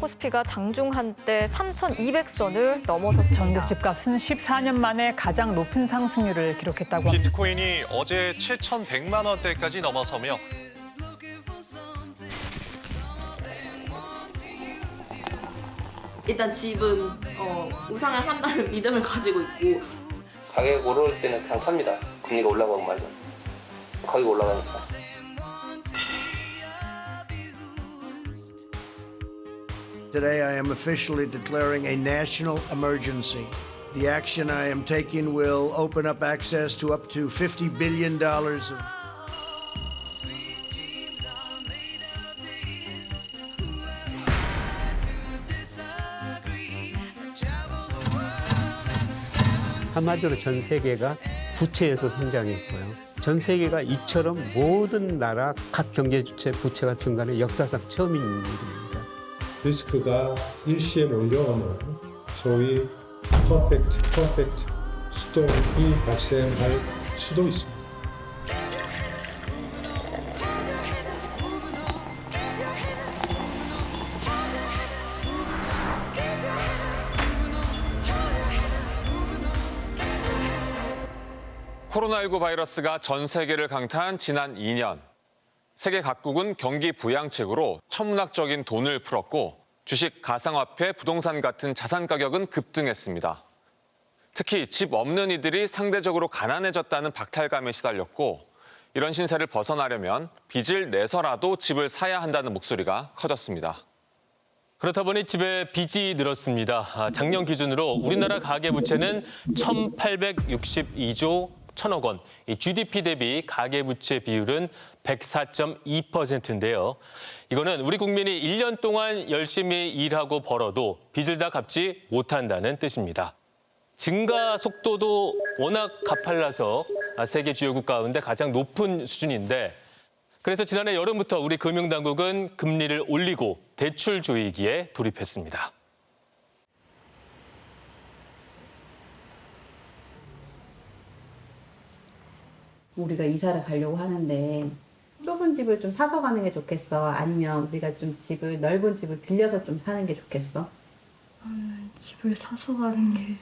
코스피가 장중 한때 3,200선을 넘어섰습니다. 전국 집값은 14년 만에 가장 높은 상승률을 기록했다고 합니다. 비트코인이 어제 7,100만 원대까지 넘어서며 일단 집은 어, 우상을 한다는 믿음을 가지고 있고 가격 오를 때는 그냥 삽니다. 금리가 올라가고 말면 가격 올라가니까. Today, I am officially declaring a national emergency. The action I am taking will open up access to up to $50 billion of 한마디로 전 세계가 부채에서 성장했고요. 전 세계가 이처럼 모든 나라 각 경제 주체 부채가 증가는 역사상 처음인 일입니다. 리스크가 일시에 몰려오는 소위 퍼펙트 퍼펙트 스톰이 발생할 수도 있습니다. 코로나19 바이러스가 전 세계를 강타한 지난 2년. 세계 각국은 경기 부양책으로 천문학적인 돈을 풀었고 주식, 가상화폐, 부동산 같은 자산 가격은 급등했습니다. 특히 집 없는 이들이 상대적으로 가난해졌다는 박탈감에 시달렸고 이런 신세를 벗어나려면 빚을 내서라도 집을 사야 한다는 목소리가 커졌습니다. 그렇다 보니 집에 빚이 늘었습니다. 아, 작년 기준으로 우리나라 가계부채는 1,862조 1 천억 원, 이 GDP 대비 가계부채 비율은 104.2%인데요. 이거는 우리 국민이 1년 동안 열심히 일하고 벌어도 빚을 다 갚지 못한다는 뜻입니다. 증가 속도도 워낙 가팔라서 세계 주요 국가 가운데 가장 높은 수준인데 그래서 지난해 여름부터 우리 금융당국은 금리를 올리고 대출 조이기에 돌입했습니다. 우리가 이사를 가려고 하는데 좁은 집을 좀 사서 가는 게 좋겠어? 아니면 우리가 좀 집을 넓은 집을 빌려서 좀 사는 게 좋겠어? 나는 집을 사서 가는 게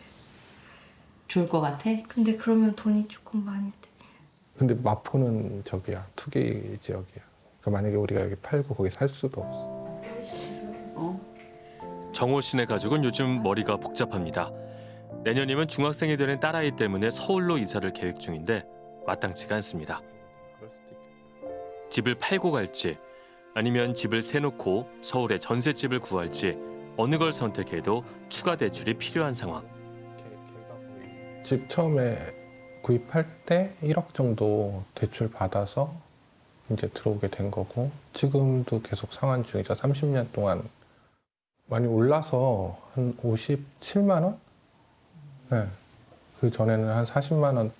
좋을 것 같아? 근데 그러면 돈이 조금 많이 돼. 근데 마포는 저기야 투기 지역이야. 그러니까 만약에 우리가 여기 팔고 거기 살 수도 없어. 어? 정호 씨네 가족은 요즘 머리가 복잡합니다. 내년이면 중학생이 되는 딸아이 때문에 서울로 이사를 계획 중인데 마땅치가 않습니다. 집을 팔고 갈지 아니면 집을 세놓고 서울에 전셋집을 구할지 어느 걸 선택해도 추가 대출이 필요한 상황. 집 처음에 구입할 때 1억 정도 대출 받아서 이제 들어오게 된 거고 지금도 계속 상환 중이죠. 30년 동안 많이 올라서 한 57만 원? 네. 그 전에는 한 40만 원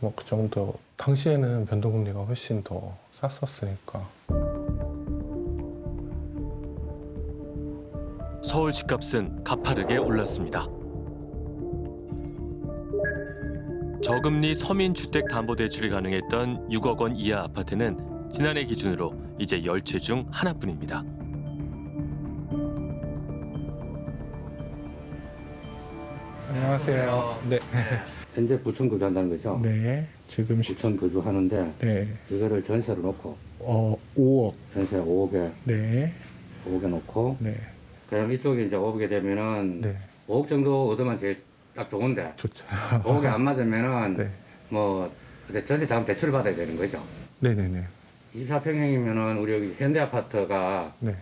뭐 그 정도. 당시에는 변동금리가 훨씬 더 쌌었으니까. 서울 집값은 가파르게 올랐습니다. 저금리 서민주택담보대출이 가능했던 6억 원 이하 아파트는 지난해 기준으로 이제 10채 중 하나뿐입니다. 안녕하세요. 네. 현재 부천 거주한다는 거죠? 네. 지금 부천 거주하는데 네. 이거를 전세로 놓고 어 5억. 전세 5억에 네. 5억에 놓고 네. 그럼 이쪽에 이제 5억에 되면은 네. 5억 정도 얻으면 제일 딱 좋은데 좋죠. 5억에 안 맞으면은 네. 뭐 전세 자금 대출을 받아야 되는 거죠. 네, 네, 네. 24평형이면은 우리 여기 현대 아파트가 네.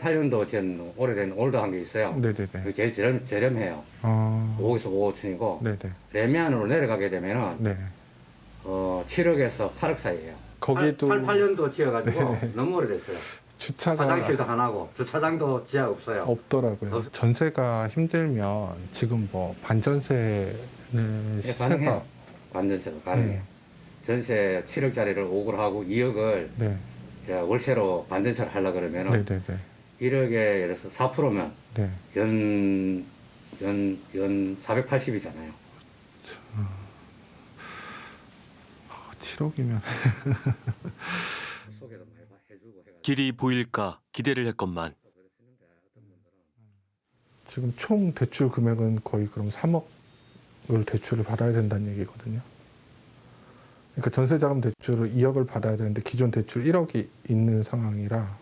88년도 전 오래된 올드한 게 있어요. 네, 네, 네. 그게 제일 저렴, 저렴해요. 아. 5억에서 5억 층이고 네, 네. 레미안으로 내려가게 되면은 네. 어, 7억에서 8억 사이예요. 거기도 88년도 지어가지고 네. 너무 오래됐어요. 주차가 화장실도 하나고 주차장도 지하 없어요. 없더라고요. 없- 전세가 힘들면 지금 뭐 반전세는 예, 시세가 가능해요. 관전세도 가능해요. 네. 전세 7억짜리를 5억을 하고 2억을 네. 월세로 반전세를 하려 그러면은 네, 네, 네. 1억에 예를 들어서 4%면 네. 연, 연, 연 480이잖아요. 7억이면 길이 보일까 기대를 했건만 지금 총 대출 금액은 거의 그럼 3억을 대출을 받아야 된다는 얘기거든요. 그러니까 전세자금 대출을 2억을 받아야 되는데 기존 대출 1억이 있는 상황이라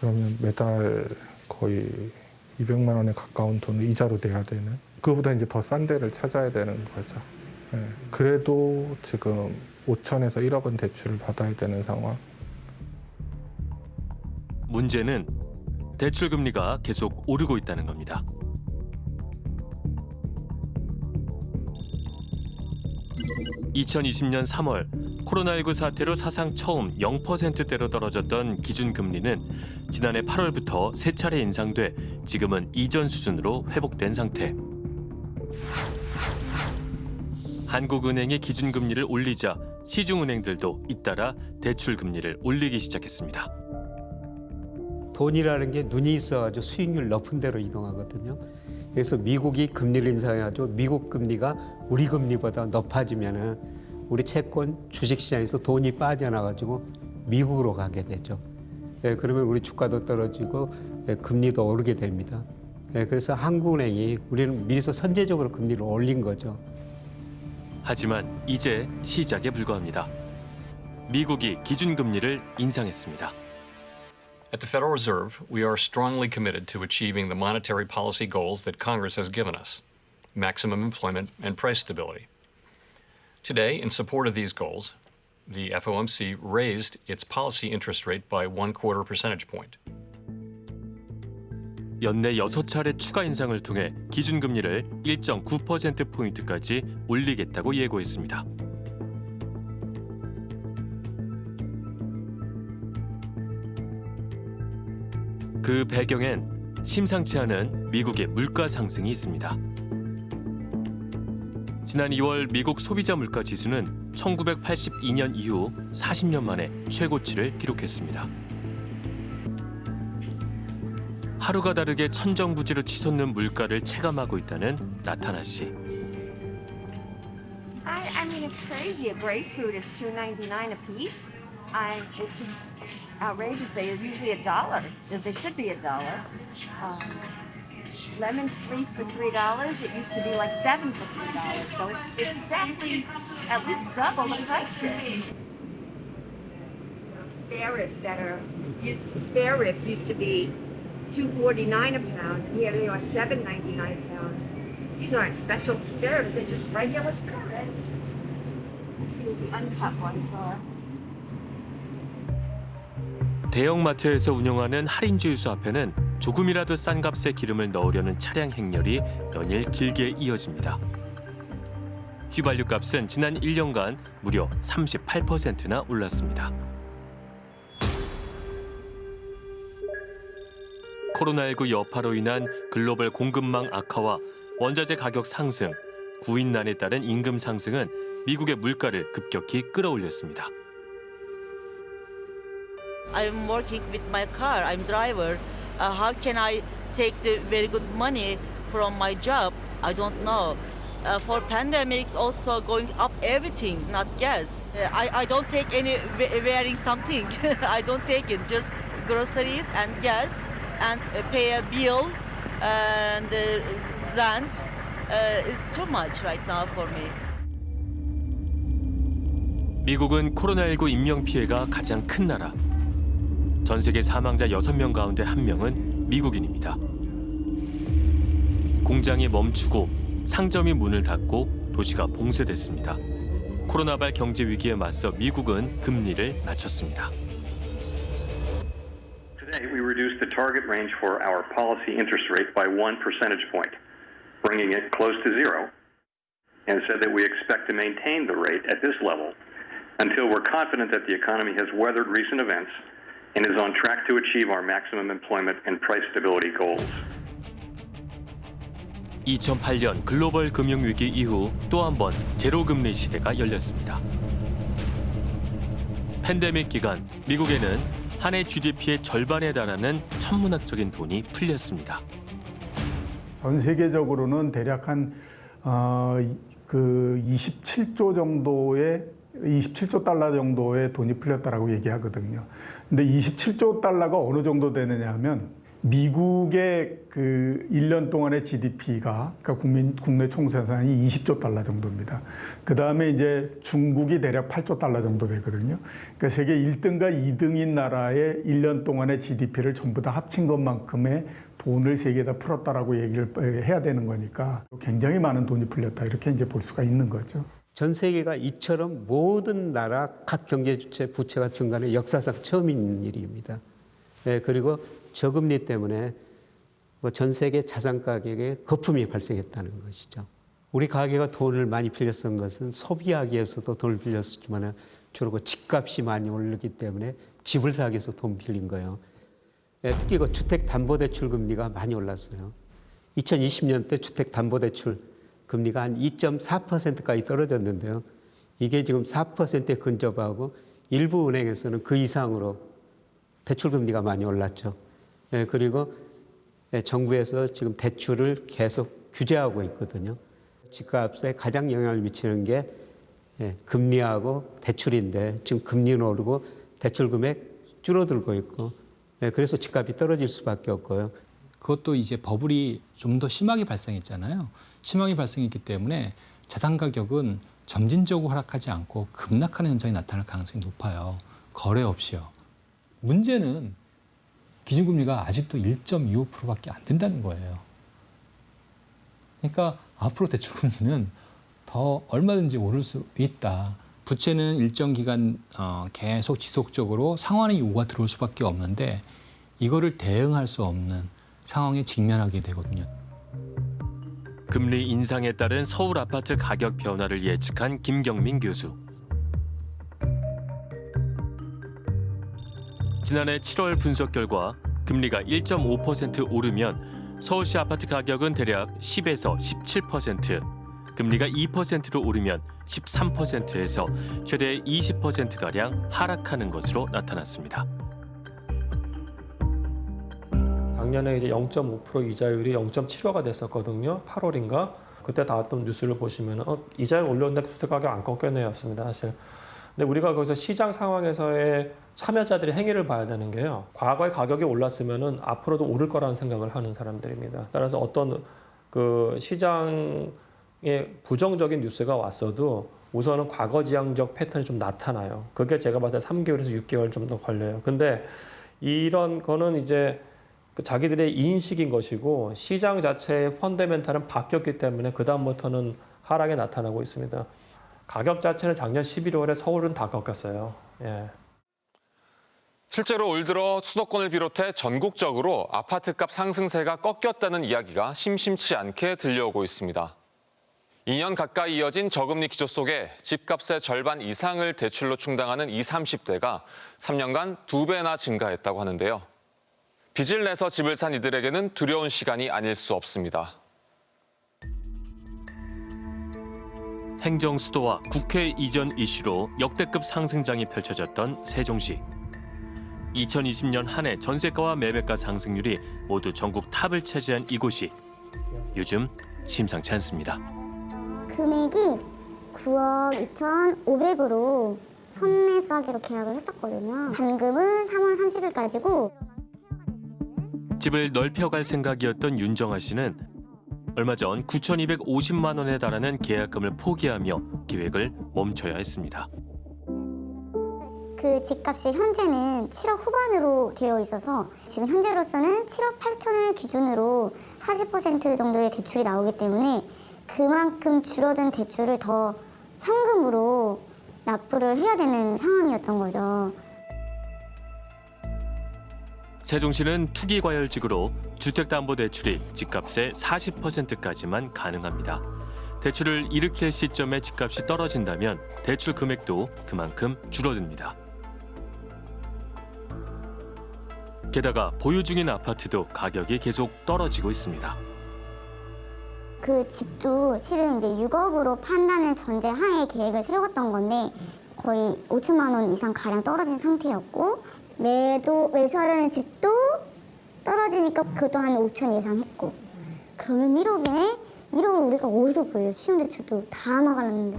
그러면 매달 거의 200만 원에 가까운 돈을 이자로 내야 되는 그거보다 이제 더 싼 데를 찾아야 되는 거죠. 예. 그래도 지금 5천에서 1억은 대출을 받아야 되는 상황. 문제는 대출 금리가 계속 오르고 있다는 겁니다. (2020년 3월) 코로나19 사태로 사상 처음 0%대로 떨어졌던 기준금리는 지난해 8월부터 세 차례 인상돼 지금은 이전 수준으로 회복된 상태. 한국은행이 기준금리를 올리자 시중은행들도 잇따라 대출금리를 올리기 시작했습니다. 돈이라는 게 눈이 있어가지고 수익률 높은 데로 이동하거든요. 그래서 미국이 금리를 인상해가지고 미국 금리가 우리 금리보다 높아지면은 우리 채권 주식시장에서 돈이 빠져나가지고 미국으로 가게 되죠. 예, 그러면 우리 주가도 떨어지고 예, 금리도 오르게 됩니다. 예, 그래서 한국은행이 우리는 미리서 선제적으로 금리를 올린 거죠. 하지만 이제 시작에 불과합니다. 미국이 기준금리를 인상했습니다. At the Federal Reserve, we are strongly committed to achieving the monetary policy goals that Congress has given us maximum employment and price stability. Today, in support of these goals, the FOMC raised its policy interest rate by one quarter percentage point. 연내 6차례 추가 인상을 통해 기준금리를 1.9%포인트까지 올리겠다고 예고했습니다. 그 배경엔 심상치 않은 미국의 물가 상승이 있습니다. 지난 2월 미국 소비자 물가 지수는 1982년 이후 40년 만에 최고치를 기록했습니다. 하루가 다르게 천정부지로 치솟는 물가를 체감하고 있다는 나타나 씨. I, I mean, it's crazy. A grapefruit is two ninety nine a piece. I, it's just outrageous. They are usually a dollar. They should be a dollar. Um, lemons three for three dollars. It used to be like seven for three dollars. So it's, it's exactly at least double the prices. Spare ribs that are used to, spare ribs used to be two forty nine a pound. and Here they are seven ninety nine a pound. These aren't special spare ribs. They're just regular spare ribs. Let's see what the uncut ones are. 대형마트에서 운영하는 할인주유소 앞에는 조금이라도 싼 값에 기름을 넣으려는 차량 행렬이 연일 길게 이어집니다. 휘발유 값은 지난 1년간 무려 38%나 올랐습니다. 코로나19 여파로 인한 글로벌 공급망 악화와 원자재 가격 상승, 구인난에 따른 임금 상승은 미국의 물가를 급격히 끌어올렸습니다. I'm working with my car. I'm driver. Uh, how can I take the very good money from my job? I don't know. Uh, for pandemics, also going up everything, not gas. Uh, I, I don't take any we- wearing something. I don't take it. Just groceries and gas, and uh, pay a bill and uh, rent uh, is too much right now for me. 미국은 코로나19 인명 피해가 가장 큰 나라. 전 세계 사망자 6명 가운데 1명은 미국인입니다. 공장이 멈추고 상점이 문을 닫고 도시가 봉쇄됐습니다. 코로나발 경제 위기에 맞서 미국은 금리를 낮췄습니다. Today, we reduced the target range for our policy interest rate by one percentage point, bringing it close to zero, and said that we expect to maintain the rate at this level until we're confident that the economy has weathered recent events and is on track to achieve our maximum employment and price stability goals. 2008년 글로벌 금융위기 이후 또 한 번 제로금리 시대가 열렸습니다. 팬데믹 기간 미국에는 한 해 GDP의 절반에 달하는 천문학적인 돈이 풀렸습니다. 전 세계적으로는 대략 한, 어, 그 27조 정도의 27조 달러 정도의 돈이 풀렸다라고 얘기하거든요. 근데 27조 달러가 어느 정도 되느냐 하면 미국의 그 1년 동안의 GDP가 그러니까 국민 국내 총생산이 20조 달러 정도입니다. 그 다음에 이제 중국이 대략 8조 달러 정도 되거든요. 그러니까 세계 1등과 2등인 나라의 1년 동안의 GDP를 전부 다 합친 것만큼의 돈을 세계에다 풀었다라고 얘기를 해야 되는 거니까 굉장히 많은 돈이 풀렸다 이렇게 이제 볼 수가 있는 거죠. 전 세계가 이처럼 모든 나라 각 경제 주체 부채가 증가는 역사상 처음인 일입니다. 예, 그리고 저금리 때문에 뭐 전 세계 자산 가격에 거품이 발생했다는 것이죠. 우리 가게가 돈을 많이 빌렸던 것은 소비하기 위해서도 돈을 빌렸지만 주로 그 집값이 많이 오르기 때문에 집을 사기 위해서 돈 빌린 거예요. 예, 특히 그 주택담보대출 금리가 많이 올랐어요. 2020년 때 주택담보대출 금리가 한 2.4%까지 떨어졌는데요. 이게 지금 4%에 근접하고 일부 은행에서는 그 이상으로 대출 금리가 많이 올랐죠. 예, 그리고 예, 정부에서 지금 대출을 계속 규제하고 있거든요. 집값에 가장 영향을 미치는 게 예, 금리하고 대출인데 지금 금리는 오르고 대출 금액 줄어들고 있고 예, 그래서 집값이 떨어질 수밖에 없고요. 그것도 이제 버블이 좀 더 심하게 발생했잖아요. 심하게 발생했기 때문에 자산 가격은 점진적으로 하락하지 않고 급락하는 현상이 나타날 가능성이 높아요. 거래 없이요. 문제는 기준금리가 아직도 1.25%밖에 안 된다는 거예요. 그러니까 앞으로 대출금리는 더 얼마든지 오를 수 있다. 부채는 일정 기간 어, 계속 지속적으로 상환의 요구가 들어올 수밖에 없는데 이거를 대응할 수 없는 상황에 직면하게 되거든요. 금리 인상에 따른 서울 아파트 가격 변화를 예측한 김경민 교수. 지난해 7월 분석 결과 금리가 1.5% 오르면 서울시 아파트 가격은 대략 10에서 17%, 금리가 2%로 오르면 13%에서 최대 20%가량 하락하는 것으로 나타났습니다. 작년에 이제 0.5% 이자율이 0.75가 됐었거든요. 8월인가. 그때 나왔던 뉴스를 보시면 어, 이자를 올렸는데 주택 가격 안 꺾였네였습니다. 사실. 근데 우리가 거기서 시장 상황에서의 참여자들의 행위를 봐야 되는 게요. 과거에 가격이 올랐으면은 앞으로도 오를 거라는 생각을 하는 사람들입니다. 따라서 어떤 그 시장에 부정적인 뉴스가 왔어도 우선은 과거 지향적 패턴이 좀 나타나요. 그게 제가 봤을 때 3개월에서 6개월 좀 더 걸려요. 근데 이런 거는 이제 그 자기들의 인식인 것이고 시장 자체의 펀더멘탈은 바뀌었기 때문에 그다음부터는 하락이 나타나고 있습니다. 가격 자체는 작년 11월에 서울은 다 꺾였어요. 예. 실제로 올 들어 수도권을 비롯해 전국적으로 아파트값 상승세가 꺾였다는 이야기가 심심치 않게 들려오고 있습니다. 2년 가까이 이어진 저금리 기조 속에 집값의 절반 이상을 대출로 충당하는 20, 30대가 3년간 두 배나 증가했다고 하는데요. 빚을 내서 집을 산 이들에게는 두려운 시간이 아닐 수 없습니다. 행정 수도와 국회 이전 이슈로 역대급 상승장이 펼쳐졌던 세종시. 2020년 한 해 전세가와 매매가 상승률이 모두 전국 탑을 차지한 이곳이 요즘 심상치 않습니다. 금액이 9억 2,500으로 선매수하기로 계약을 했었거든요. 잔금은 3월 30일까지고 집을 넓혀갈 생각이었던 윤정아 씨는 얼마 전 9,250만 원에 달하는 계약금을 포기하며 계획을 멈춰야 했습니다. 그 집값이 현재는 7억 후반으로 되어 있어서 지금 현재로서는 7억 8천을 기준으로 40% 정도의 대출이 나오기 때문에 그만큼 줄어든 대출을 더 현금으로 납부를 해야 되는 상황이었던 거죠. 세종시는 투기과열직으로 주택담보대출이 집값의 40%까지만 가능합니다. 대출을 일으킬 시점에 집값이 떨어진다면 대출 금액도 그만큼 줄어듭니다. 게다가 보유 중인 아파트도 가격이 계속 떨어지고 있습니다. 그 집도 실은 이제 6억으로 판다는 전제 하에 계획을 세웠던 건데 거의 5천만 원 이상 가량 떨어진 상태였고 매도 매수하려는 집도 떨어지니까 그것도 한 5천 이상 했고 그러면 1억에 1억을 우리가 어디서 구해요? 신용대출도 다 막아놨는데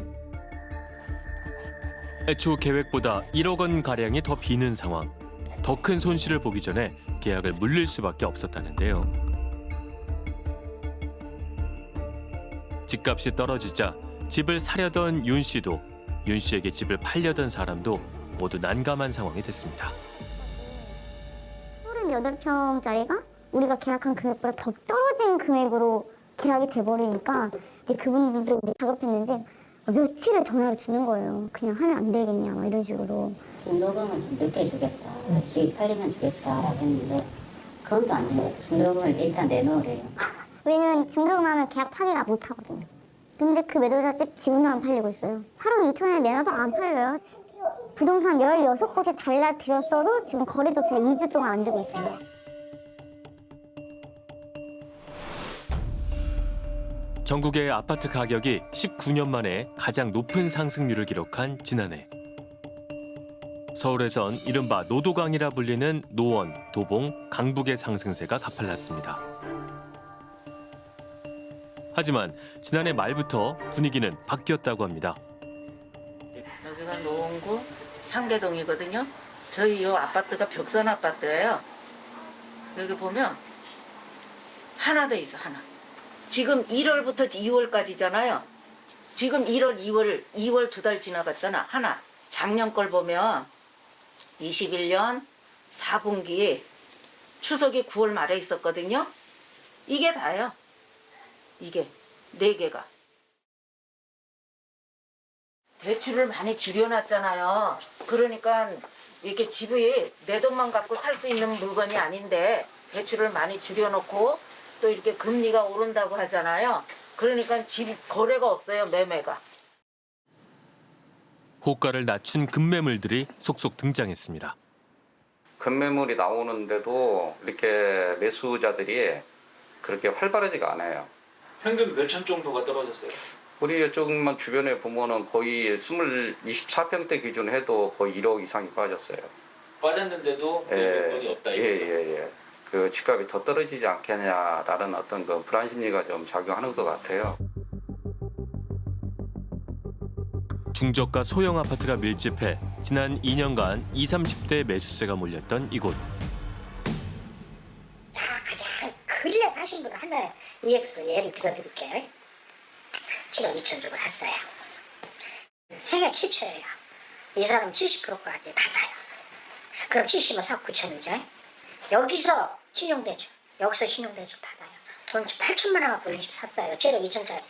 애초 계획보다 1억 원 가량이 더 비는 상황. 더 큰 손실을 보기 전에 계약을 물릴 수밖에 없었다는데요. 집값이 떨어지자 집을 사려던 윤 씨도 윤 씨에게 집을 팔려던 사람도 모두 난감한 상황이 됐습니다. 38평짜리가 우리가 계약한 금액보다 더 떨어진 금액으로 계약이 돼버리니까 이제 그분들도 다급했는지 며칠을 전화를 주는 거예요. 그냥 하면 안 되겠냐 막 이런 식으로. 중도금은 좀 늦게 주겠다. 집이 팔리면 주겠다 했는데 그건 또안 돼요. 중도금을 일단 내놓으래요. 왜냐면 중도금 하면 계약 파기가 못 하거든요. 근데 그 매도자 집 지금도 안 팔리고 있어요. 8억 2천에 내놔도 안 팔려요. 부동산 16곳에 잘라드렸어도 지금 제가 2주 동안 안 되고 있어요. 전국의 아파트 가격이 19년 만에 가장 높은 상승률을 기록한 지난해. 서울에선 이른바 노도강이라 불리는 노원, 도봉, 강북의 상승세가 가팔랐습니다. 하지만 지난해 말부터 분위기는 바뀌었다고 합니다. 여기가 노원구 상계동이거든요. 저희 이 아파트가 벽선 아파트예요. 여기 보면 하나 돼 있어 하나. 지금 1월부터 2월까지잖아요. 지금 1월, 2월, 2월 두 달 지나갔잖아. 하나. 작년 걸 보면 21년 4분기 추석이 9월 말에 있었거든요. 이게 다예요. 이게 네 개가. 대출을 많이 줄여놨잖아요. 그러니까 이렇게 집이 내 돈만 갖고 살 수 있는 물건이 아닌데 대출을 많이 줄여놓고 또 이렇게 금리가 오른다고 하잖아요. 그러니까 집 거래가 없어요, 매매가. 호가를 낮춘 급매물들이 속속 등장했습니다. 급매물이 나오는데도 이렇게 매수자들이 그렇게 활발하지가 않아요. 평균 몇 천 정도가 떨어졌어요? 우리 이쪽만 주변에 보면은 거의 20, 24평대 기준 해도 거의 1억 이상이 빠졌어요. 빠졌는데도 예, 매물건이 없다 예, 이거죠. 예, 예. 그 집값이 더 떨어지지 않겠냐라는 어떤 그 불안 심리가 좀 작용하는 것 같아요. 중저가 소형 아파트가 밀집해 지난 2년간 20, 30대 매수세가 몰렸던 이곳. 사신 분을 하나 EX 예를 들어드릴게요. 7억 2천 주고 샀어요. 세계 최초예요. 이 사람 70%까지 받아요. 그럼 70은 4억 9천이죠. 여기서 신용대출, 여기서 신용대출 받아요. 돈 8천만 원 갖고 샀어요. 7억 2천짜리.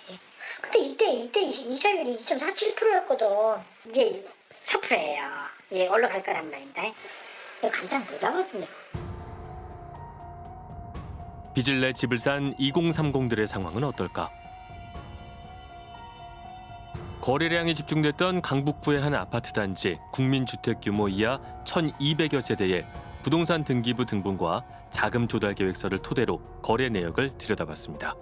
근데 이때 이때 이자율이 2.47%였거든. 이제 4%예요. 예, 올라갈 거란 말인데. 이거 감당 못 하거든요. 빚을 내 집을 산 2030들의 상황은 어떨까? 거래량이 집중됐던 강북구의 한 아파트 단지 국민주택 규모 이하 1,200여 세대의 부동산 등기부 등본과 자금 조달 계획서를 토대로 거래 내역을 들여다봤습니다.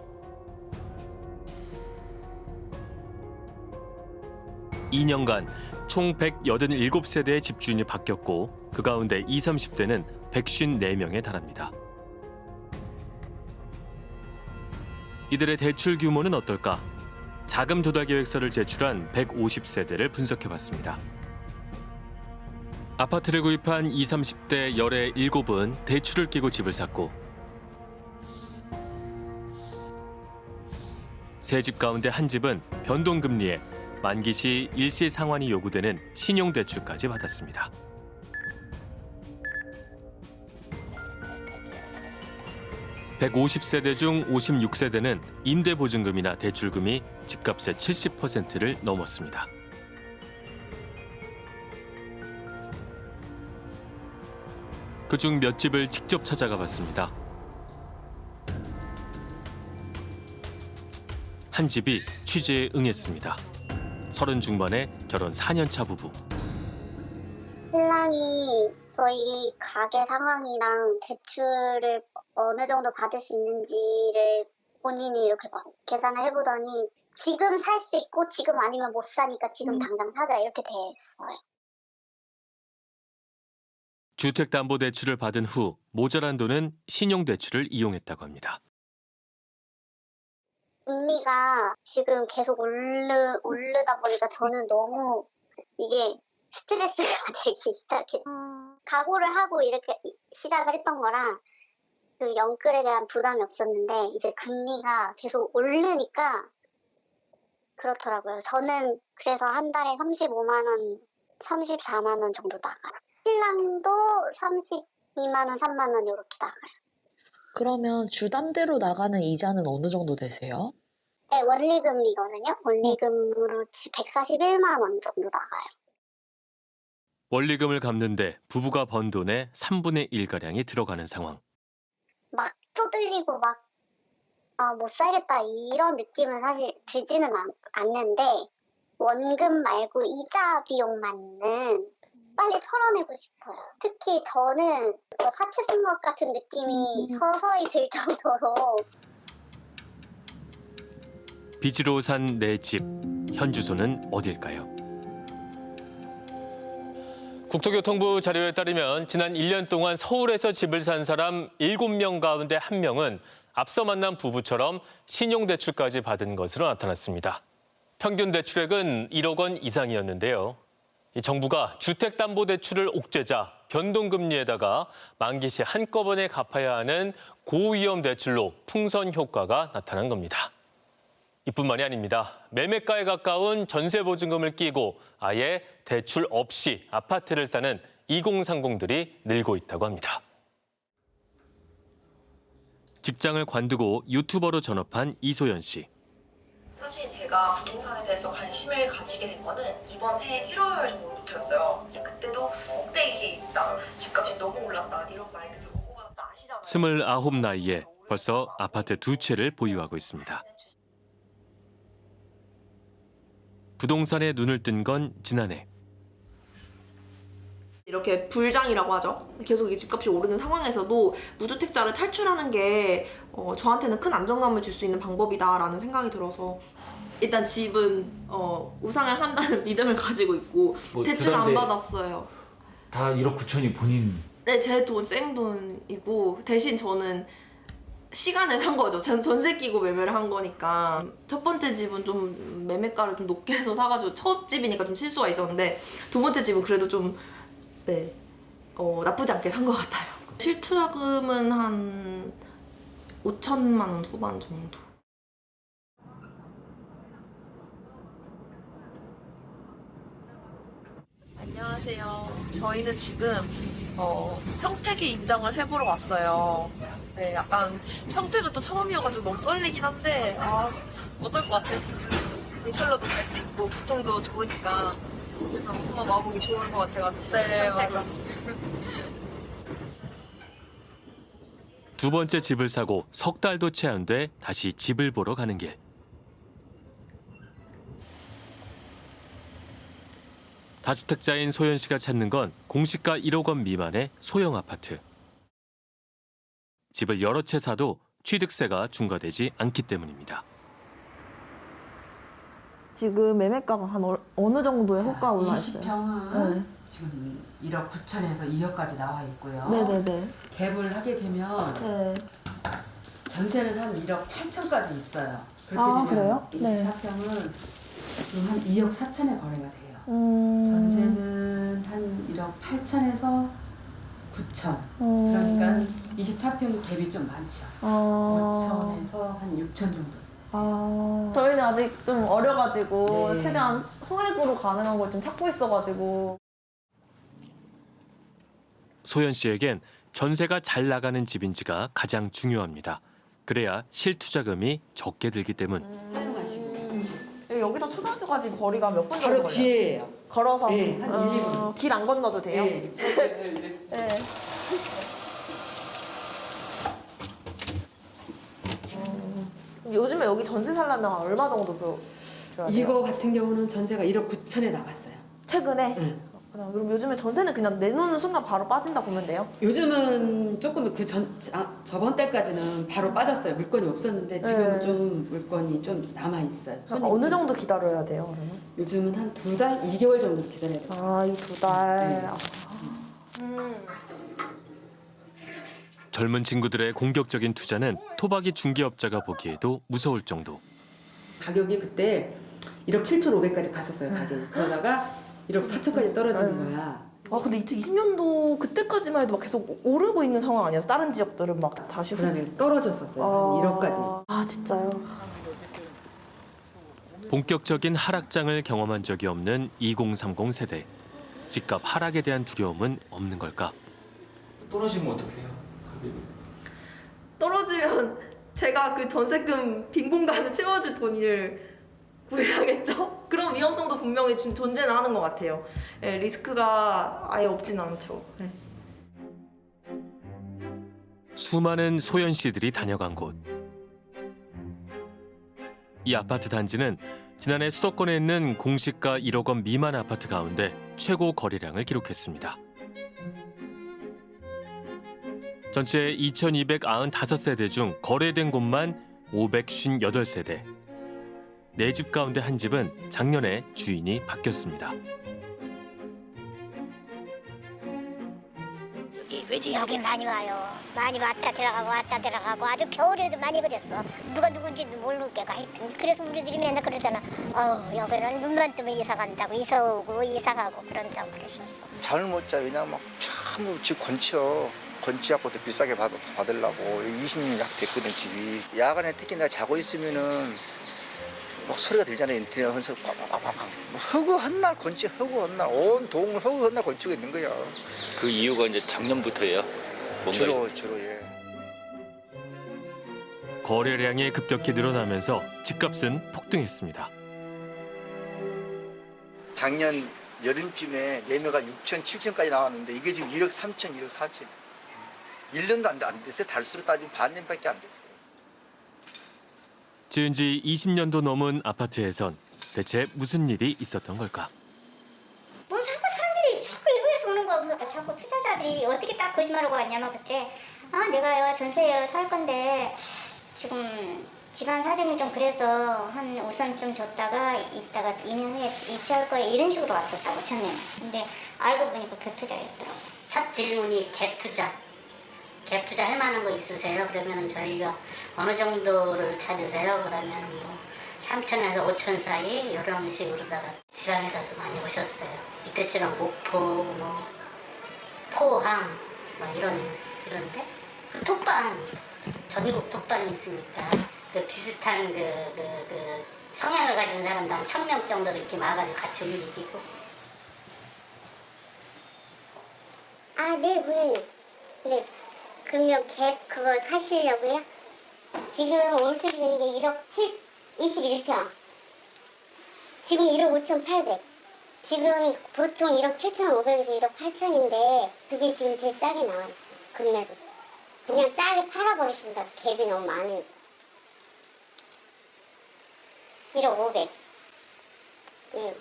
(2년간) 총 187세대의 집주인이 바뀌었고 그 가운데 20, 30대는 154명에 달합니다. 이들의 대출 규모는 어떨까? 자금 조달 계획서를 제출한 150세대를 분석해봤습니다. 아파트를 구입한 20, 30대 열의 7은 대출을 끼고 집을 샀고 세 집 가운데 한 집은 변동금리에 만기 시 일시 상환이 요구되는 신용대출까지 받았습니다. (150세대) 중 (56세대는) 임대보증금이나 대출금이 집값의 (70%를) 넘었습니다. 그중 몇 집을 직접 찾아가 봤습니다. 한 집이 취재에 응했습니다. 서른 중반의 결혼 4년차 부부. 신랑이 저희 가게 상황이랑 대출을 어느 정도 받을 수 있는지를 본인이 이렇게 막 계산을 해보더니 지금 살 수 있고 지금 아니면 못 사니까 지금 당장 사자 이렇게 됐어요. 주택담보대출을 받은 후 모자란 돈은 신용대출을 이용했다고 합니다. 금리가 지금 계속 오르, 오르다 보니까 저는 너무 이게 스트레스가 되기 시작해. 각오를 하고 이렇게 이- 시작을 했던 거라 그 영끌에 대한 부담이 없었는데 이제 금리가 계속 오르니까 그렇더라고요. 저는 그래서 한 달에 35만 원, 34만 원 정도 나가요. 신랑도 32만 원, 3만 원 이렇게 나가요. 그러면 주담대로 나가는 이자는 어느 정도 되세요? 네, 원리금이거든요. 원리금으로 141만 원 정도 나가요. 원리금을 갚는데 부부가 번 돈의 3분의 1가량이 들어가는 상황. 막 쪼들리고 막, 아, 못 살겠다, 이런 느낌은 사실 들지는 않, 않는데, 원금 말고 이자 비용만은 빨리 털어내고 싶어요. 특히 저는 뭐 사채 쓴것 같은 느낌이 서서히 들 정도로 빚으로 산 내 집. 현 주소는 어딜까요? 국토교통부 자료에 따르면 지난 1년 동안 서울에서 집을 산 사람 7명 가운데 1명은 앞서 만난 부부처럼 신용대출까지 받은 것으로 나타났습니다. 평균 대출액은 1억 원 이상이었는데요. 이 정부가 주택담보대출을 옥죄자 변동금리에다가 만기 시 한꺼번에 갚아야 하는 고위험 대출로 풍선 효과가 나타난 겁니다. 이뿐만이 아닙니다. 매매가에 가까운 전세보증금을 끼고 아예 대출 없이 아파트를 사는 2030들이 늘고 있다고 합니다. 직장을 관두고 유튜버로 전업한 이소연 씨. 사실 제가 부동산에 대해서 관심을 가지게 된 거는 이번 해 1월 정도부터였어요. 그때도 꼭대기에 있다, 집값이 너무 올랐다 이런 말들이 오고 아시잖아요. 29 나이에 벌써 아파트 두 채를 보유하고 있습니다. 부동산에 눈을 뜬 건 지난해. 이렇게 불장이라고 하죠. 계속 이 집값이 오르는 상황에서도 무주택자를 탈출하는 게 어, 저한테는 큰 안정감을 줄 수 있는 방법이다라는 생각이 들어서 일단 집은 어, 우상을 한다는 믿음을 가지고 있고 뭐 대출 안 받았어요. 다 1억 9천이 본인 네, 제 돈 생돈이고 대신 저는 시간을 산 거죠. 전 전세 끼고 매매를 한 거니까 첫 번째 집은 좀 매매가를 좀 높게 해서 사가지고 첫 집이니까 좀 실수가 있었는데 두 번째 집은 그래도 좀 네, 어, 나쁘지 않게 산 것 같아요. 실투자금은 한 5천만 원 후반 정도. 안녕하세요. 저희는 지금 어, 평택에 입장을 해보러 왔어요. 네, 약간 평택은 또 처음이어가지고 너무 떨리긴 한데 아, 어떨 것 같아? 경찰로도 갈 수 있고 교통도 좋으니까 그래서 엄마 마음이 좋을 것 같아가지고 네, 맞아. 두 번째 집을 사고 석 달도 채 안 돼 다시 집을 보러 가는 길. 다주택자인 소연 씨가 찾는 건 공시가 1억 원 미만의 소형 아파트. 집을 여러 채 사도 취득세가 중과되지 않기 때문입니다. 지금 매매가가 한 어, 어느 정도의 호가 올라 있어요? 20평은 지금 1억 9천에서 2억까지 나와 있고요. 네네네. 갭을 하게 되면 네. 전세는 한 1억 8천까지 있어요. 그렇게 아, 되면 그래요? 네. 24평은 지금 한 2억 4천에 거래가 돼요. 음. 전세는 한 1억 8천에서 9천. 음. 그러니까 24평이 갭이 좀 많죠. 아. 5천에서 한 6천 정도. 아. 저희는 아직 좀 어려가지고 네. 최대한 소액으로 가능한 걸 좀 찾고 있어가지고 소연 씨에겐 전세가 잘 나가는 집인지가 가장 중요합니다. 그래야 실투자금이 적게 들기 때문. 여기서 초등학교까지 거리가 몇 분 정도 바로 걸려요? 뒤에예요. 걸어서 네, 한 일, 이분. 어, 길안 건너도 돼요? 네. 네. 요즘에 여기 전세 살려면 얼마 정도 줘- 줘야 돼요? 이거 같은 경우는 전세가 1억 9천에 나갔어요. 최근에? 응. 그냥 그럼 요즘에 전세는 그냥 내놓는 순간 바로 빠진다 보면 돼요? 요즘은 조금 그 전 아, 저번 달까지는 바로 빠졌어요. 물건이 없었는데 지금은 네. 좀 물건이 좀 남아 있어요. 그럼 어느 정도 기다려야 돼요? 그러면? 요즘은 한 두 달, 2개월 정도 기다려야 돼요. 아, 이 두 달. 네. 음. 젊은 친구들의 공격적인 투자는 토박이 중개업자가 보기에도 무서울 정도. 가격이 그때 1억 7천 5백까지 갔었어요. 가격이. 그러다가 1억 4천까지 떨어지는 거야. 아 근데 2020년도 그때까지만 해도 막 계속 오르고 있는 상황 아니었어? 다른 지역들은 막 다시 후- 그다음에 떨어졌었어요. 한 1억까지. 아 진짜요? 본격적인 하락장을 경험한 적이 없는 2030 세대. 집값 하락에 대한 두려움은 없는 걸까? 떨어지면 어떡해요? 떨어지면 제가 그 전세금 빈 공간을 채워줄 돈을 구해야겠죠? 그런 위험성도 분명히 좀 존재는 하는 것 같아요. 예, 리스크가 아예 없진 않죠. 네. 수많은 소연 씨들이 다녀간 곳. 이 아파트 단지는 지난해 수도권에 있는 공시가 1억 원 미만 아파트 가운데 최고 거래량을 기록했습니다. 전체 2,295세대 중 거래된 곳만 558세대. 네 집 가운데 한 집은 작년에 주인이 바뀌었습니다. 여기, 여기 많이 와요. 많이 왔다 들어가고 왔다 들어가고 아주 겨울에도 많이 그랬어. 누가 누군지도 모를 게가 하여튼 그래서 우리들이 맨날 그러잖아. 어우 여기는 눈만 뜨면 이사 간다고 이사 오고 이사 가고 그런다고 그랬었어. 잠을 못 자. 왜냐면 막참 집 건쳐. 더 비싸게 받, 받으려고 20년 약 됐거든 집이. 야간에 특히 내가 자고 있으면은 막 소리가 들잖아요. 인터넷 헌 소리 꽉꽉꽉꽉. 허구한 날 건치 허구한 날온 동을 허구한 날 건치고 있는 거야. 그 이유가 이제 작년부터예요. 뭔가 주로 주로 예. 거래량이 급격히 늘어나면서 집값은 폭등했습니다. 작년 여름쯤에 매매가 6천, 7천까지 나왔는데 이게 지금 1억 3천, 1억 4천. 1년도 안, 됐어요. 달수로 따지면 반년밖에 안 됐어요. 지은 지 20년도 넘은 아파트에선 대체 무슨 일이 있었던 걸까? 뭐 자꾸 사람들이 자꾸 이거에서 오는 거야. 그러니까 자꾸 투자자들이 어떻게 딱 거짓말하고 왔냐면 그때 아 내가 전세 살 건데 지금 집안 사정이 좀 그래서 한 우선 좀 줬다가 이따가 2년 후에 이체할 거야 이런 식으로 왔었다고 처음에는. 근데 알고 보니까 그 투자였더라고. 첫 질문이 갭 투자. 갭 투자 할 만한 거 있으세요? 그러면 저희가 어느 정도를 찾으세요? 그러면 뭐 3천에서 5천 사이 이런 식으로다가 지방에서도 많이 오셨어요. 이때처럼 목포, 뭐 포항, 뭐 이런 이런데 톡방 전국 톡방이 있으니까 그 비슷한 그, 그, 그 성향을 가진 사람도 한 천 명 정도 이렇게 와가지고 같이 움직이고 아, 네, 고객님. 네. 그러면 갭 그거 사시려고요? 지금 월세 드는 게 1억 7, 21평. 지금 1억 5,800. 지금 보통 1억 7,500에서 1억 8천인데 그게 지금 제일 싸게 나와 있어요. 금매로. 그냥 싸게 팔아버리신다고 갭이 너무 많으니까. 1억 500. 예.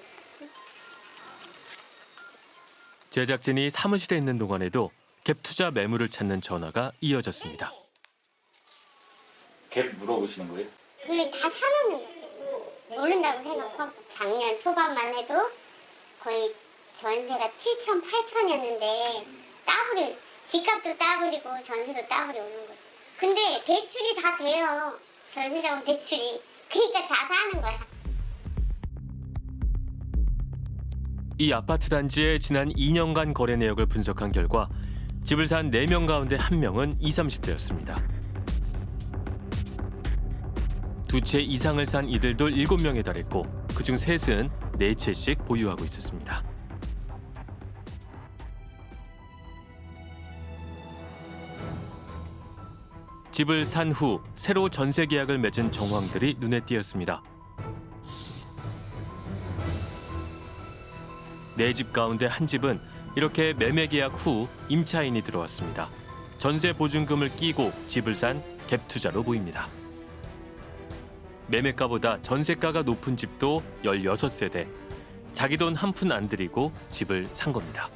제작진이 사무실에 있는 동안에도 갭 투자 매물을 찾는 전화가 이어졌습니다. 갭 물어보시는 거예요? 그걸 다 사놓는 거지. 모른다고 생각하고 작년 초반만 해도 거의 전세가 7천, 8천이었는데 따블이 집값도 따블이고 전세도 따블이 오는 거지. 근데 대출이 다 돼요. 전세자금 대출이. 그러니까 다 사는 거야. 이 아파트 단지의 지난 2년간 거래 내역을 분석한 결과 집을 산 4명 가운데 1명은 20, 30대였습니다. 두 채 이상을 산 이들도 7명에 달했고 그중 셋은 4채씩 보유하고 있었습니다. 집을 산 후 새로 전세 계약을 맺은 정황들이 눈에 띄었습니다. 네 집 가운데 한 집은 이렇게 매매 계약 후 임차인이 들어왔습니다. 전세 보증금을 끼고 집을 산 갭 투자로 보입니다. 매매가보다 전세가가 높은 집도 16세대. 자기 돈 한 푼 안 들이고 집을 산 겁니다.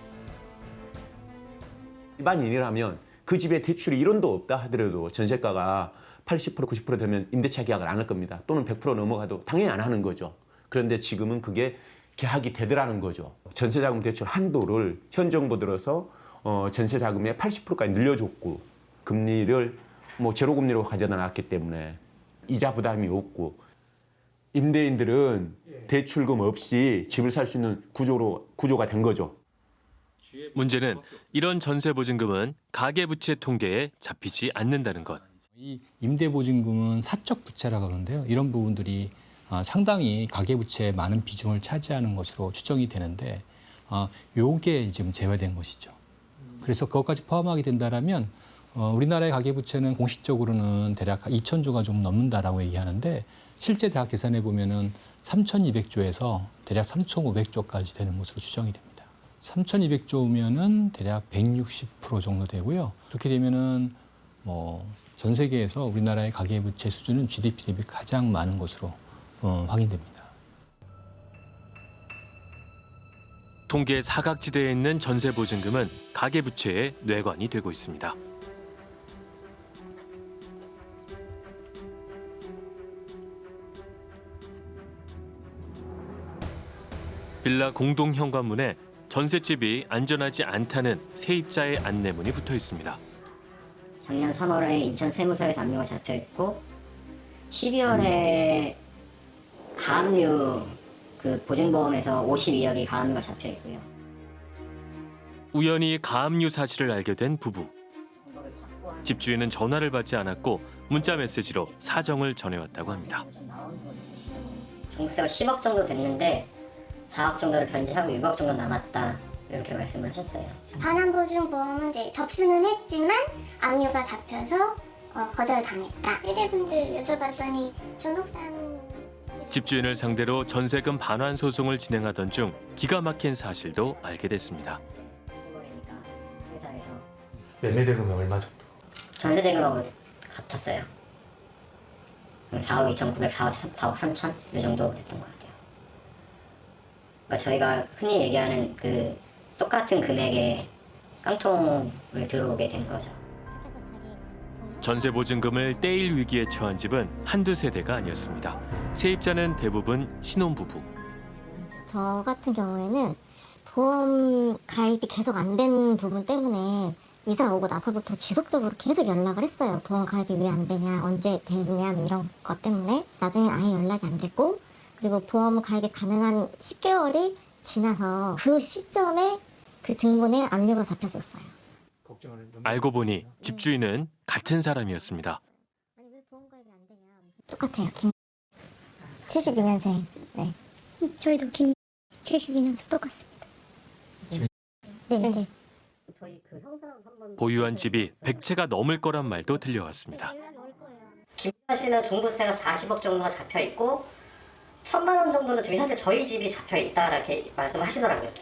일반인이라면 그 집에 대출이 1원도 없다 하더라도 전세가가 80% 90% 되면 임대차 계약을 안 할 겁니다. 또는 100% 넘어가도 당연히 안 하는 거죠. 그런데 지금은 그게 계약이 되더라는 거죠. 전세자금 대출 한도를 현 정부 들어서 어, 전세자금의 80%까지 늘려줬고 금리를 뭐 제로금리로 가져다 놨기 때문에 이자 부담이 없고 임대인들은 대출금 없이 집을 살 수 있는 구조로 구조가 된 거죠. 문제는 이런 전세 보증금은 가계부채 통계에 잡히지 않는다는 것. 이 임대보증금은 사적 부채라고 하는데요. 이런 부분들이 아, 상당히 가계부채의 많은 비중을 차지하는 것으로 추정이 되는데 아, 요게 지금 제외된 것이죠. 그래서 그것까지 포함하게 된다라면 어, 우리나라의 가계부채는 공식적으로는 대략 2천조가 좀 넘는다라고 얘기하는데 실제 대학 계산해 보면은 3,200조에서 대략 3,500조까지 되는 것으로 추정이 됩니다. 3,200조면은 대략 160% 정도 되고요. 그렇게 되면은 뭐 전 세계에서 우리나라의 가계부채 수준은 GDP 대비 가장 많은 것으로 어, 확인됩니다. 통계 사각지대에 있는 전세 보증금은 가계부채의 뇌관이 되고 있습니다. 빌라 공동 현관문에 전셋집이 안전하지 않다는 세입자의 안내문이 붙어 있습니다. 작년 3월에 인천 세무서에 담요가 잡혀 있고 12월에 가압류 그 보증보험에서 52억이 가압류가 잡혀 있고요. 우연히 가압류 사실을 알게 된 부부. 집주인은 전화를 받지 않았고 문자 메시지로 사정을 전해왔다고 합니다. 종부세가 10억 정도 됐는데 4억 정도를 변제하고 6억 정도 남았다 이렇게 말씀을 하셨어요. 반환보증보험은 이제 접수는 했지만 압류가 잡혀서 어, 거절당했다. 세대분들 여쭤봤더니 전옥산 집주인을 상대로 전세금 반환 소송을 진행하던 중 기가 막힌 사실도 알게 됐습니다. 회사에서 매매 대금이 얼마 정도? 전세 대금하고 같았어요. 4억 2,900, 4억, 4억 3천 이 정도 됐던 것 같아요. 그러니까 저희가 흔히 얘기하는 그 똑같은 금액의 깡통을 들어오게 된 거죠. 전세 보증금을 떼일 위기에 처한 집은 한두 세대가 아니었습니다. 세입자는 대부분 신혼부부. 저 같은 경우에는 보험 가입이 계속 안 된 부분 때문에 이사 오고 나서부터 지속적으로 계속 연락을 했어요. 보험 가입이 왜 안 되냐, 언제 되냐 뭐 이런 것 때문에 나중에 아예 연락이 안 됐고 그리고 보험 가입이 가능한 10개월이 지나서 그 시점에 그 등본에 압류가 잡혔었어요. 알고 보니 집주인은 같은 사람이었습니다. 똑같아요. 김 72년생. 네. 저희도 김 72년생 똑같습니다. 네, 네. 보유한 집이 100채가 넘을 거란 말도 들려왔습니다. 김 씨는 종부세가 40억 정도가 잡혀 있고 천만 원 정도는 지금 현재 저희 집이 잡혀 있다 이렇게 말씀하시더라고요.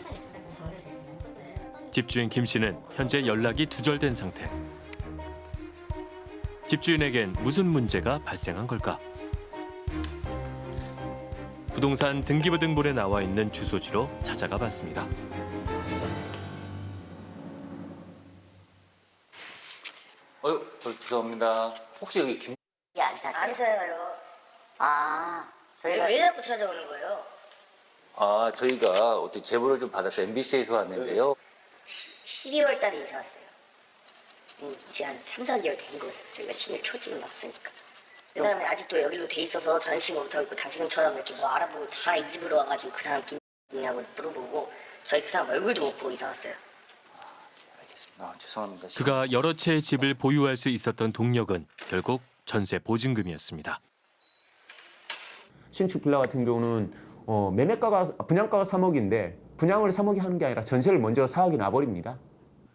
집주인 김 씨는 현재 연락이 두절된 상태. 집주인에겐 무슨 문제가 발생한 걸까? 부동산 등기부등본에 나와 있는 주소지로 찾아가 봤습니다. 어유, 어, 죄송합니다. 혹시 여기 김 안 사세요? 안 사요. 아, 왜, 저희가 왜 자꾸 찾아오는 거예요? 아, 저희가 어떻게 제보를 좀 받아서 MBC에서 왔는데요. 12월 달에 이사 왔어요. 음, 이제 한 3, 4개월 된 거예요. 저희가 12월 초쯤에 왔으니까. 그 사람이 아직도 여기로 돼 있어서 전시가 못하고 있고 당신처럼 이렇게 뭐 알아보고 다 이 집으로 와가지고 그 사람 김이냐고 물어보고 저희 그 사람 얼굴도 못 보고 이사 왔어요. 아, 죄송합니다. 그가 여러 채의 집을 보유할 수 있었던 동력은 결국 전세 보증금이었습니다. 신축 빌라 같은 경우는 어, 매매가가 분양가가 3억인데 분양을 3억이 하는 게 아니라 전세를 먼저 4억이 나버립니다.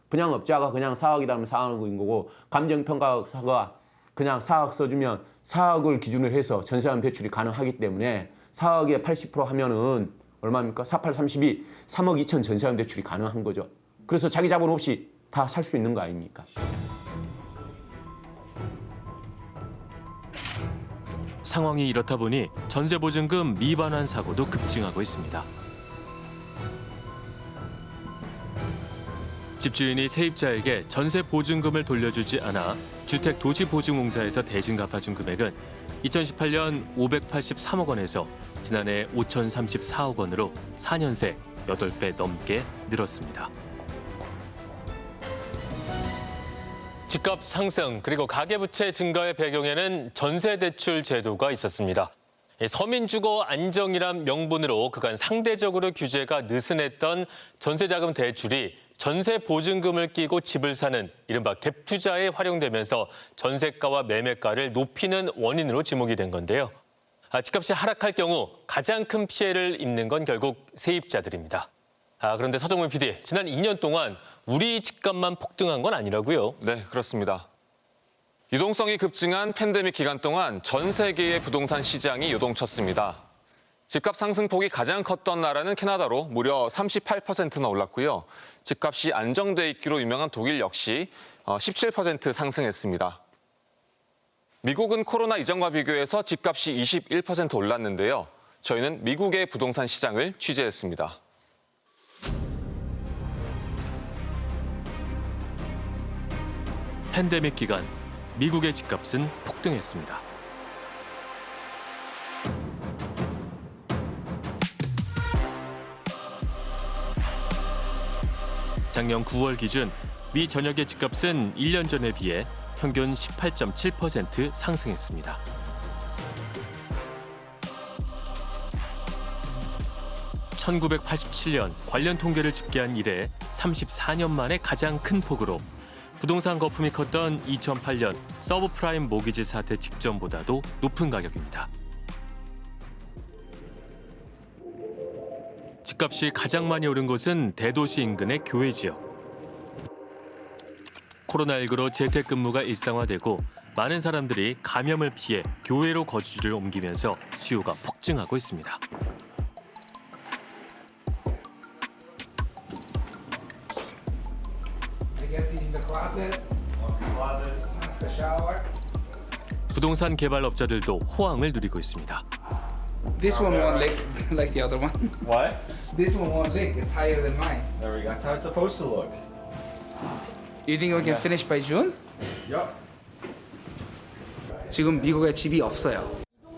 분양업자가 그냥 4억이다 하면 4억인 거고 감정평가사가 그냥 4억 써주면 4억을 기준으로 해서 전세금 대출이 가능하기 때문에 4억에 80% 하면은 얼마입니까? 48, 32, 3억 2천 전세금 대출이 가능한 거죠. 그래서 자기 자본 없이 다 살 수 있는 거 아닙니까? 상황이 이렇다 보니 전세 보증금 미반환 사고도 급증하고 있습니다. 집주인이 세입자에게 전세 보증금을 돌려주지 않아 주택 도시 보증공사에서 대신 갚아준 금액은 2018년 583억 원에서 지난해 5,034억 원으로 4년 새 8배 넘게 늘었습니다. 집값 상승 그리고 가계부채 증가의 배경에는 전세 대출 제도가 있었습니다. 예, 서민주거 안정이란 명분으로 그간 상대적으로 규제가 느슨했던 전세자금 대출이 전세 보증금을 끼고 집을 사는 이른바 갭 투자에 활용되면서 전세가와 매매가를 높이는 원인으로 지목이 된 건데요. 아, 집값이 하락할 경우 가장 큰 피해를 입는 건 결국 세입자들입니다. 아, 그런데 서정문 PD, 지난 2년 동안 우리 집값만 폭등한 건 아니라고요? 네, 그렇습니다. 유동성이 급증한 팬데믹 기간 동안 전 세계의 부동산 시장이 요동쳤습니다. 집값 상승폭이 가장 컸던 나라는 캐나다로 무려 38%나 올랐고요. 집값이 안정돼 있기로 유명한 독일 역시 17% 상승했습니다. 미국은 코로나 이전과 비교해서 집값이 21% 올랐는데요. 저희는 미국의 부동산 시장을 취재했습니다. 팬데믹 기간 미국의 집값은 폭등했습니다. 작년 9월 기준 미 전역의 집값은 1년 전에 비해 평균 18.7% 상승했습니다. (1987년) 관련 통계를 집계한 이래 (34년) 만에 가장 큰 폭으로 부동산 거품이 컸던 2008년 서브프라임 모기지 사태 직전보다도 높은 가격입니다. 집값이 가장 많이 오른 곳은 대도시 인근의 교외 지역. 코로나19로 재택근무가 일상화되고 많은 사람들이 감염을 피해 교외로 거주지를 옮기면서 수요가 폭증하고 있습니다. 부동산 개발업자들도 호황을 누리고 있습니다. This one won't lick like the other one. What? This one won't lick. It's higher than mine. There we go. That's how it's supposed to look. You think we can finish by June? Yup. 지금 미국에 집이 없어요.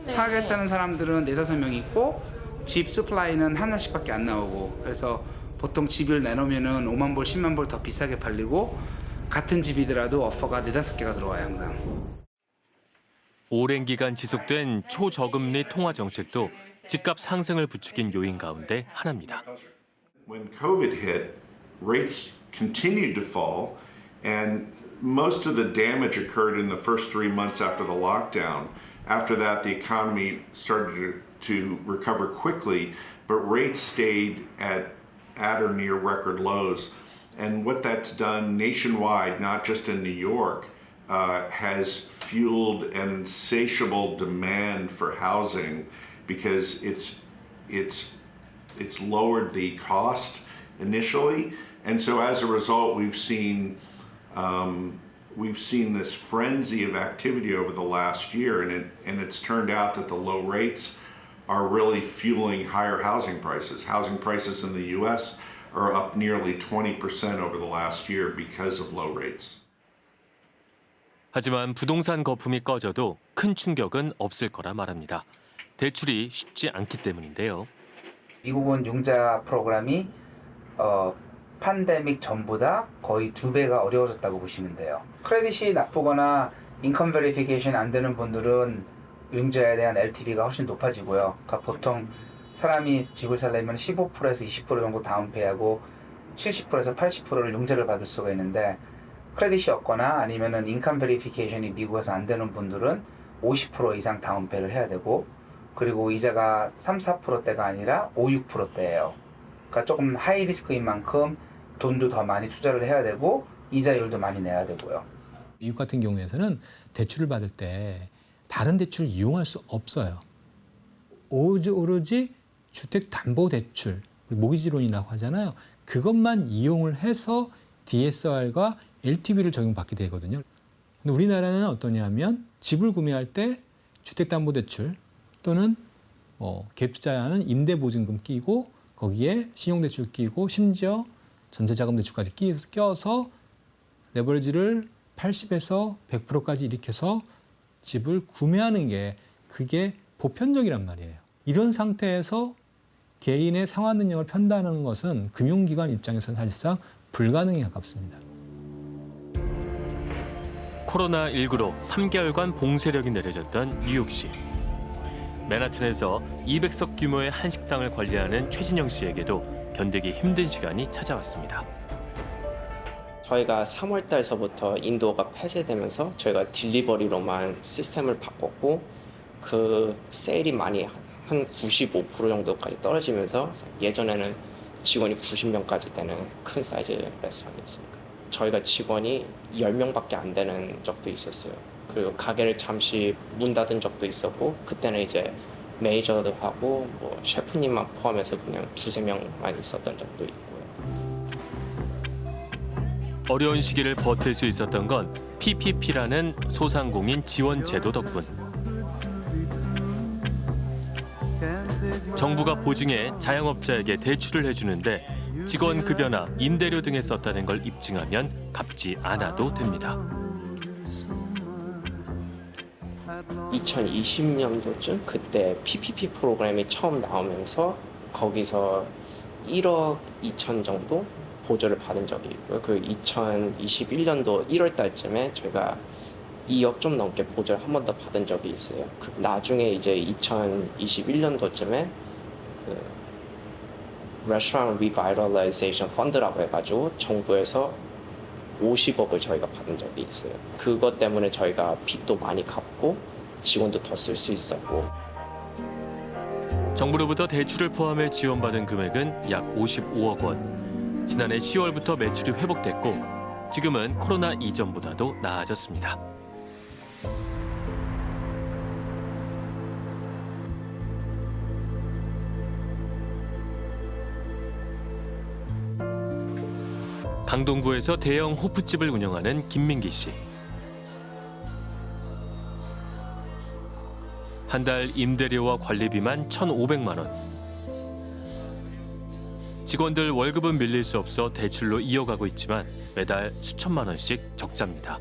사겠다는 사람들은 네다섯 명 있고 집 스플라이는 하나씩밖에 안 나오고 그래서 보통 집을 내놓으면은 5만 불, 10만 불 더 비싸게 팔리고 같은 집이더라도 오퍼가 네다섯 개가 들어와요 항상. 오랜 기간 지속된 초저금리 통화 정책도 집값 상승을 부추긴 요인 가운데 하나입니다. When COVID hit, rates continued to fall, and most of the damage occurred in the first three months after the lockdown. After that, the economy started to recover quickly, but rates stayed at, at or near record lows. And what that's done nationwide, not just in New York, uh, has fueled an insatiable demand for housing because it's it's it's lowered the cost initially, and so as a result, we've seen um, we've seen this frenzy of activity over the last year, and it, and it's turned out that the low rates are really fueling higher housing prices. Housing prices in the U.S. are up nearly 20% over the last year because of low rates. 하지만 부동산 거품이 꺼져도 큰 충격은 없을 거라 말합니다. 대출이 쉽지 않기 때문인데요. 미국은 융자 프로그램이 어, 팬데믹 전보다 거의 두 배가 어려워졌다고 보시면 돼요. 크레딧이 나쁘거나 인컴 베리피케이션 안 되는 분들은 융자에 대한 LTV가 훨씬 높아지고요. 그러니까 보통 사람이 집을 살려면 15%에서 20% 정도 다운페이하고 70%에서 80%를 융자를 받을 수가 있는데 credit이 없거나 아니면은 income verification이 미국에서 안 되는 분들은 50% 이상 down pay를 해야 되고 그리고 이자가 3, 4%대가 아니라 5, 6%대예요. 그러니까 조금 high risk인 만큼 돈도 더 많이 투자를 해야 되고 이자율도 많이 내야 되고요. 미국 같은 경우에서는 대출을 받을 때 다른 대출을 이용할 수 없어요. 오로지 주택담보대출, 모기지론이라고 하잖아요. 그것만 이용을 해서 DSR과 LTV를 적용받게 되거든요. 근데 우리나라는 어떠냐면 집을 구매할 때 주택담보대출 또는 뭐 갭투자하는 임대보증금 끼고 거기에 신용대출 끼고 심지어 전세자금대출까지 껴서 레버리지를 80에서 100%까지 일으켜서 집을 구매하는 게 그게 보편적이란 말이에요. 이런 상태에서 개인의 상환 능력을 편다는 것은 금융기관 입장에서는 사실상 불가능에 가깝습니다. 코로나19로 3개월간 봉쇄력이 내려졌던 뉴욕시. 맨하튼에서 200석 규모의 한식당을 관리하는 최진영 씨에게도 견디기 힘든 시간이 찾아왔습니다. 저희가 3월 달서부터 인도가 폐쇄되면서 저희가 딜리버리로만 시스템을 바꿨고 그 세일이 많이 한 95% 정도까지 떨어지면서 예전에는 직원이 90명까지 되는 큰 사이즈 레스토랑이었으니까 저희가 직원이 10명밖에 안 되는 적도 있었어요. 그리고 가게를 잠시 문 닫은 적도 있었고 그때는 이제 매니저도 하고 뭐 셰프님만 포함해서 그냥 두세 명만 있었던 적도 있고요. 어려운 시기를 버틸 수 있었던 건 PPP라는 소상공인 지원 제도 덕분. 정부가 보증해 자영업자에게 대출을 해주는데 직원 급여나 임대료 등에 썼다는 걸 입증하면 갚지 않아도 됩니다. 2020년도쯤 그때 PPP 프로그램이 처음 나오면서 거기서 1억 2천 정도 보조를 받은 적이 있고요. 그 2021년도 1월 달쯤에 저희가 2억 좀 넘게 보조를 한 번 더 받은 적이 있어요. 그 나중에 이제 2021년도쯤에 그 Restaurant Revitalization Fund라고 해가지고 정부에서 50억을 저희가 받은 적이 있어요. 그것 때문에 저희가 빚도 많이 갚고 직원도 더 쓸 수 있었고 정부로부터 대출을 포함해 지원받은 금액은 약 55억 원. 지난해 10월부터 매출이 회복됐고 지금은 코로나 이전보다도 나아졌습니다. 강동구에서 대형 호프집을 운영하는 김민기 씨. 한 달 임대료와 관리비만 1,500만 원. 직원들 월급은 밀릴 수 없어 대출로 이어가고 있지만 매달 수천만 원씩 적자입니다.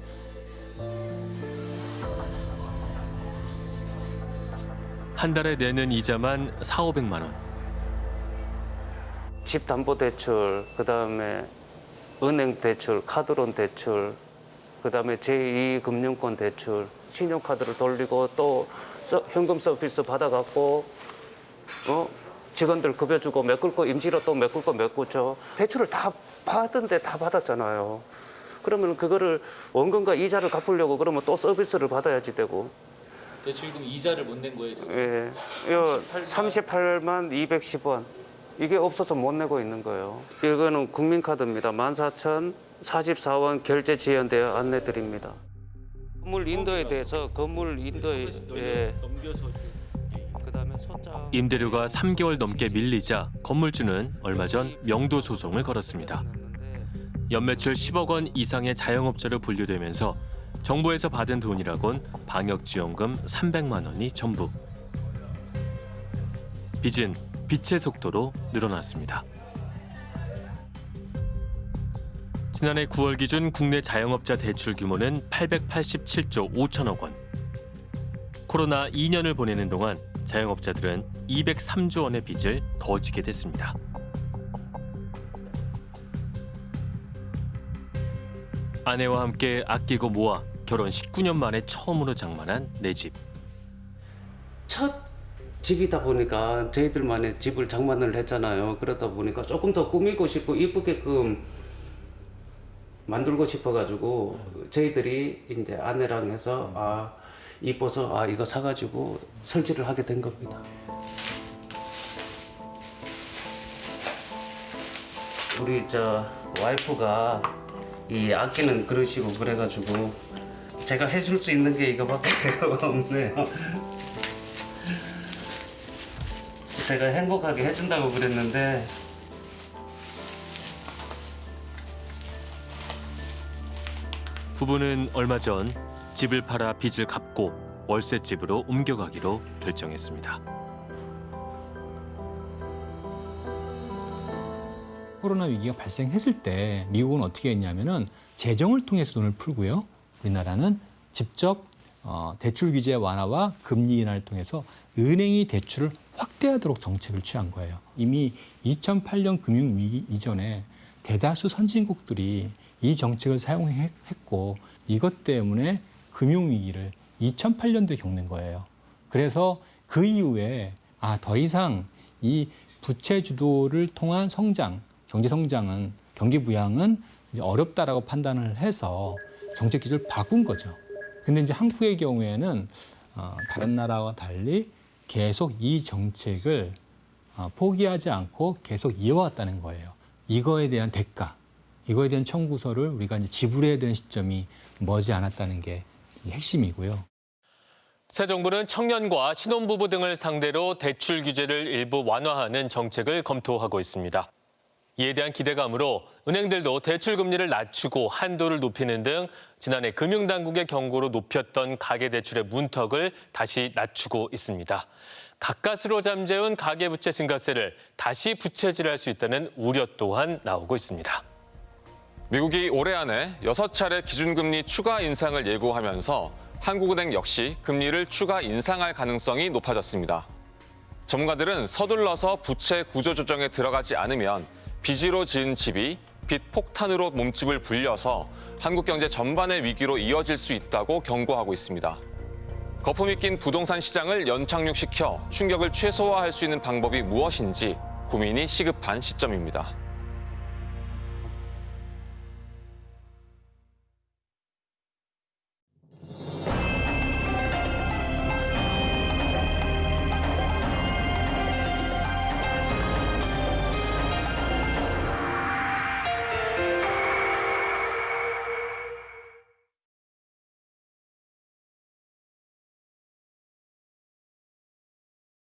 한 달에 내는 이자만 4, 500만 원. 집 담보 대출, 그다음에 은행 대출, 카드론 대출, 그 다음에 제2금융권 대출, 신용카드를 돌리고 또 서- 현금 서비스 받아갖고 어 직원들 급여 주고 메꿀 거 임시로 또 메꿀 거 메꾸죠. 대출을 다 받은데 다 받았잖아요. 그러면 그거를 원금과 이자를 갚으려고 그러면 또 서비스를 받아야지 되고. 대출금 이자를 못 낸 거예요 지금? 예, 이거 38만 210원. 이게 없어서 못 내고 있는 거예요. 이거는 국민카드입니다. 14,044원 결제 지연되어 안내 드립니다. 건물 인도에 대해서 건물 인도에 예. 임대료가 3개월 넘게 밀리자 건물주는 얼마 전 명도 소송을 걸었습니다. 연매출 10억 원 이상의 자영업자로 분류되면서 정부에서 받은 돈이라곤 방역지원금 300만 원이 전부. 빚은 빛의 속도로 늘어났습니다. 지난해 9월 기준 국내 자영업자 대출 규모는 887조 5천억 원. 코로나 2년을 보내는 동안 자영업자들은 203조 원의 빚을 더 지게 됐습니다. 아내와 함께 아끼고 모아 결혼 19년 만에 처음으로 장만한 내 집. 첫 집이다 보니까 저희들만의 집을 장만을 했잖아요. 그러다 보니까 조금 더 꾸미고 싶고 이쁘게끔 만들고 싶어가지고 저희들이 이제 아내랑 해서 아 이뻐서 아 이거 사가지고 설치를 하게 된 겁니다. 우리 저 와이프가 이 아끼는 그러시고 그래가지고 제가 해줄 수 있는 게 이거밖에 없네요. 제가 행복하게 해준다고 그랬는데 부부는 얼마 전 집을 팔아 빚을 갚고 월세집으로 옮겨가기로 결정했습니다. 코로나 위기가 발생했을 때 미국은 어떻게 했냐면은 재정을 통해서 돈을 풀고요. 우리나라는 직접 어, 대출 규제 완화와 금리 인하를 통해서 은행이 대출을 확대하도록 정책을 취한 거예요. 이미 2008년 금융위기 이전에 대다수 선진국들이 이 정책을 사용했고 이것 때문에 금융위기를 2008년도에 겪는 거예요. 그래서 그 이후에 아, 더 이상 이 부채 주도를 통한 성장, 경제 성장은 경기 부양은 어렵다라고 판단을 해서 정책 기조를 바꾼 거죠. 근데 이제 한국의 경우에는 어, 다른 나라와 달리 계속 이 정책을 어, 포기하지 않고 계속 이어왔다는 거예요. 이거에 대한 대가, 이거에 대한 청구서를 우리가 이제 지불해야 되는 시점이 머지 않았다는 게 핵심이고요. 새 정부는 청년과 신혼부부 등을 상대로 대출 규제를 일부 완화하는 정책을 검토하고 있습니다. 이에 대한 기대감으로 은행들도 대출 금리를 낮추고 한도를 높이는 등 지난해 금융당국의 경고로 높였던 가계대출의 문턱을 다시 낮추고 있습니다. 가까스로 잠재운 가계부채 증가세를 다시 부채질할 수 있다는 우려 또한 나오고 있습니다. 미국이 올해 안에 여섯 차례 기준금리 추가 인상을 예고하면서 한국은행 역시 금리를 추가 인상할 가능성이 높아졌습니다. 전문가들은 서둘러서 부채 구조 조정에 들어가지 않으면 빚으로 지은 집이 빚 폭탄으로 몸집을 불려서 한국 경제 전반의 위기로 이어질 수 있다고 경고하고 있습니다. 거품이 낀 부동산 시장을 연착륙시켜 충격을 최소화할 수 있는 방법이 무엇인지 고민이 시급한 시점입니다.